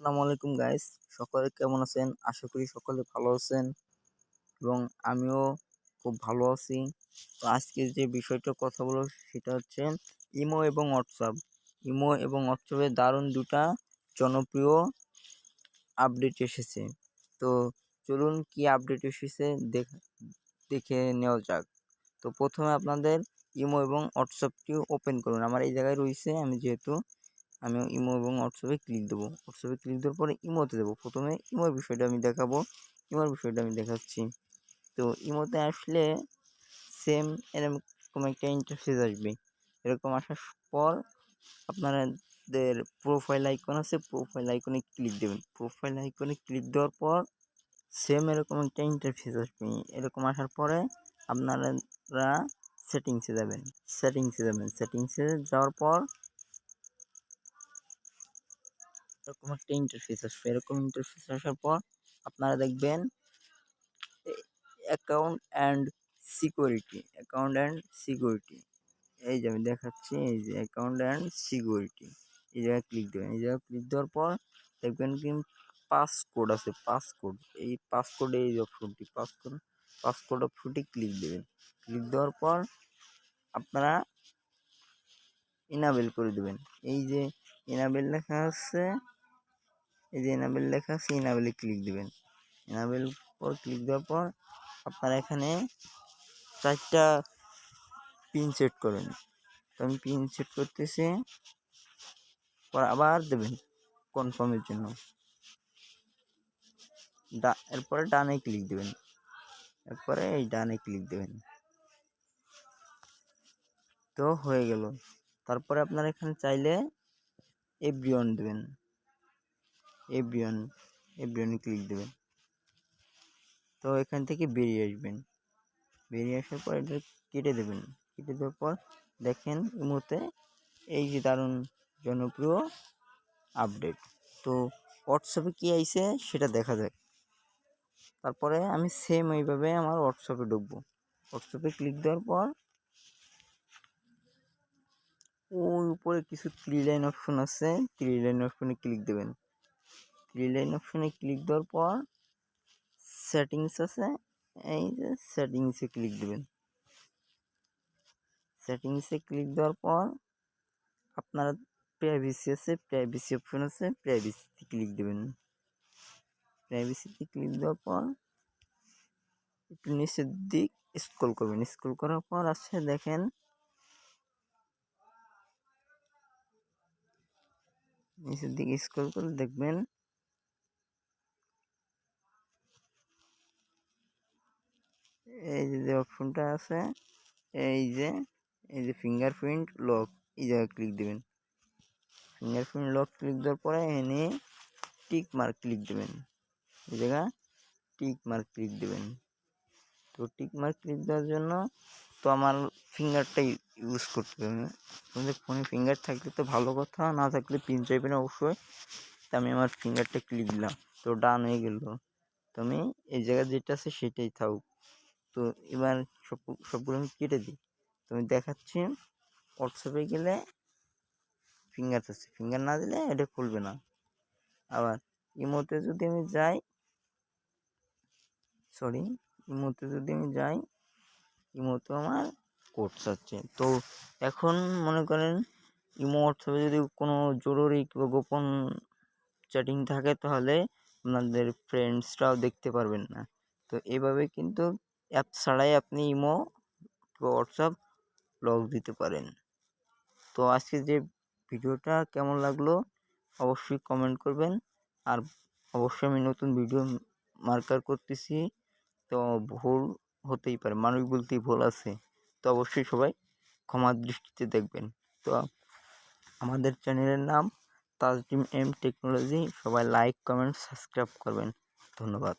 আসসালামু আলাইকুম গাইস সকলে কেমন আছেন? আশা করি সকলে ভালো আছেন এবং আমিও খুব ভালো আছি। তো আজকে যে বিষয়টা কথা বলব সেটা হচ্ছে ইমো এবং হোয়াটসঅ্যাপ। ইমো এবং হোয়াটসঅ্যাপে দারুণ দুটা জনপ্রিয় আপডেট এসেছে। তো চলুন কি আপডেট এসেছে দেখে নেওয়া যাক। তো প্রথমে আপনাদের ইমো এবং হোয়াটসঅ্যাপটি ওপেন করুন। আমার এই জায়গায় রয়েছে, আমি যেহেতু আমি ইমো এবং হোয়াটসঅ্যাপে ক্লিক দেবো। হোয়াটসঅ্যাপে ক্লিক দেওয়ার পরে ইমোতে দেবো। প্রথমে ইমোর বিষয়টা আমি দেখাবো। ইমোর বিষয়টা আমি দেখাচ্ছি। তো ইমোতে আসলে সেম এরকম একটা ইন্টারফেস আসবে। এরকম আসার পর আপনাদের প্রোফাইল আইকন আছে প্রোফাইল আইকনে ক্লিক দেবেন। প্রোফাইল আইকনে ক্লিক দেওয়ার পর সেম এরকম একটা ইন্টারফেস আসবে। এরকম আসার পরে আপনারা সেটিংসে যাবেন। সেটিংসে যাবেন। সেটিংসে যাওয়ার পর এরকম একটা ইন্টারফেস আসবে। এরকম ইন্টারফেস আসার পর আপনারা দেখবেন account and security account and security এই যে আমি দেখাচ্ছি, এই যে অ্যাকাউন্ট অ্যান্ড সিকিউরিটি এই জায়গায় ক্লিক দেবেন। এই জায়গায় ক্লিক দেওয়ার পর দেখবেন কি পাসকোড আছে পাসকোড এই পাসকোড এই অপশনটি পাসকোড পাসকোড অপশনটি ক্লিক দেবেন। ক্লিক দেওয়ার পর আপনারা ইনাবেল করে দেবেন। এই যে ইনাবেল লেখা আছে এই যে এনাবেল লেখা আছে এনাবেলে ক্লিক দিবেন। এনাবেল পর ক্লিক দেওয়ার পর আপনারা এখানে চারটা পিন সেট করেন। তো আমি পিন সেট করতেছি, পর আবার দেবেন কনফার্মের জন্য। ডা, এরপরে ডানে ক্লিক দেবেন। এরপরে এই ডানে ক্লিক দেবেন। তো হয়ে গেল। তারপরে আপনারা এখানে চাইলে এভরিওয়ান দেবেন। এভরিওয়ান এভরিওয়ানে ক্লিক দেবেন। তো এখান থেকে বেরিয়ে আসবেন। বেরিয়ে আসার পর এটা কেটে দেবেন। কেটে দেওয়ার পর দেখেন ইমোতে এই যে দারুণ জনপ্রিয় আপডেট তো হোয়াটসঅ্যাপে কী আইছে সেটা দেখা যায় তারপরে আমি সেম এইভাবে আমার হোয়াটসঅ্যাপে ঢুকবো। হোয়াটসঅ্যাপে ক্লিক দেওয়ার পর ওই উপরে কিছু থ্রি লাইন অপশন আছে। থ্রি লাইন অপশনে ক্লিক দেবেন। থ্রি লাইন অপশনে ক্লিক দেওয়ার পর সেটিংস আছে, এই যে সেটিংসে ক্লিক দেবেন। সেটিংসে ক্লিক দেওয়ার পর আপনার প্রাইভেসি আছে প্রাইভেসি অপশন আছে প্রাইভেসিতে ক্লিক দেবেন। প্রাইভেসিতে ক্লিক দেওয়ার পর একটু নিচের দিক স্ক্রল করবেন। স্ক্রল করার পর আছে দেখেন নিচের দিকে স্ক্রল করে দেখবেন এই যে অপশনটা আছে, এই যে এই যে ফিঙ্গারপ্রিন্ট লক এই জায়গায় ক্লিক দেবেন। ফিঙ্গারপ্রিন্ট লক ক্লিক দেওয়ার পরে এনে টিক মার্ক ক্লিক দেবেন। এই জায়গা টিক মার্ক ক্লিক দেবেন। তো টিক মার্ক ক্লিক দেওয়ার জন্য তো আমার ফিঙ্গারটাই ইউজ করতে হবে। তোমাদের ফোনে ফিঙ্গার থাকলে তো ভালো কথা, না থাকলে পিন চাইবেন অবশ্যই। তো আমি আমার ফিঙ্গারটা ক্লিক দিলাম। তো ডান হয়ে গেল। তো আমি এই জায়গায় যেটা আছে সেটাই থাকুক। তো এবার সব, সবগুলো আমি কেটে দিই। তো আমি দেখাচ্ছি হোয়াটসঅ্যাপে গেলে ফিঙ্গার আছে ফিঙ্গার না দিলে এটা খুলবে না। আবার ইমোতে যদি আমি যাই সরি ইমোতে যদি আমি যাই ইমোতে আমার কোড চাচ্ছে তো এখন মনে করেন ইমো হোয়াটসঅ্যাপে যদি কোনো জরুরি কিংবা গোপন চ্যাটিং থাকে, তাহলে আপনাদের ফ্রেন্ডসরাও দেখতে পারবেন না। তো এভাবে কিন্তু অ্যাপ ছাড়াই আপনি ইমো, হোয়াটসঅ্যাপ লগ দিতে পারেন। তো আজকে যে ভিডিওটা কেমন লাগল অবশ্যই কমেন্ট করবেন। আর অবশ্যই আমি নতুন ভিডিও মার্কার করতেছি, তো ভুল হতেই পারে মানুষ বলতেই ভুল আছে। তো অবশ্যই সবাই ক্ষমার দৃষ্টিতে দেখবেন। তো আমাদের চ্যানেলের নাম তাজডিম এম টেকনোলজি, সবাই লাইক, কমেন্ট, সাবস্ক্রাইব করবেন। ধন্যবাদ।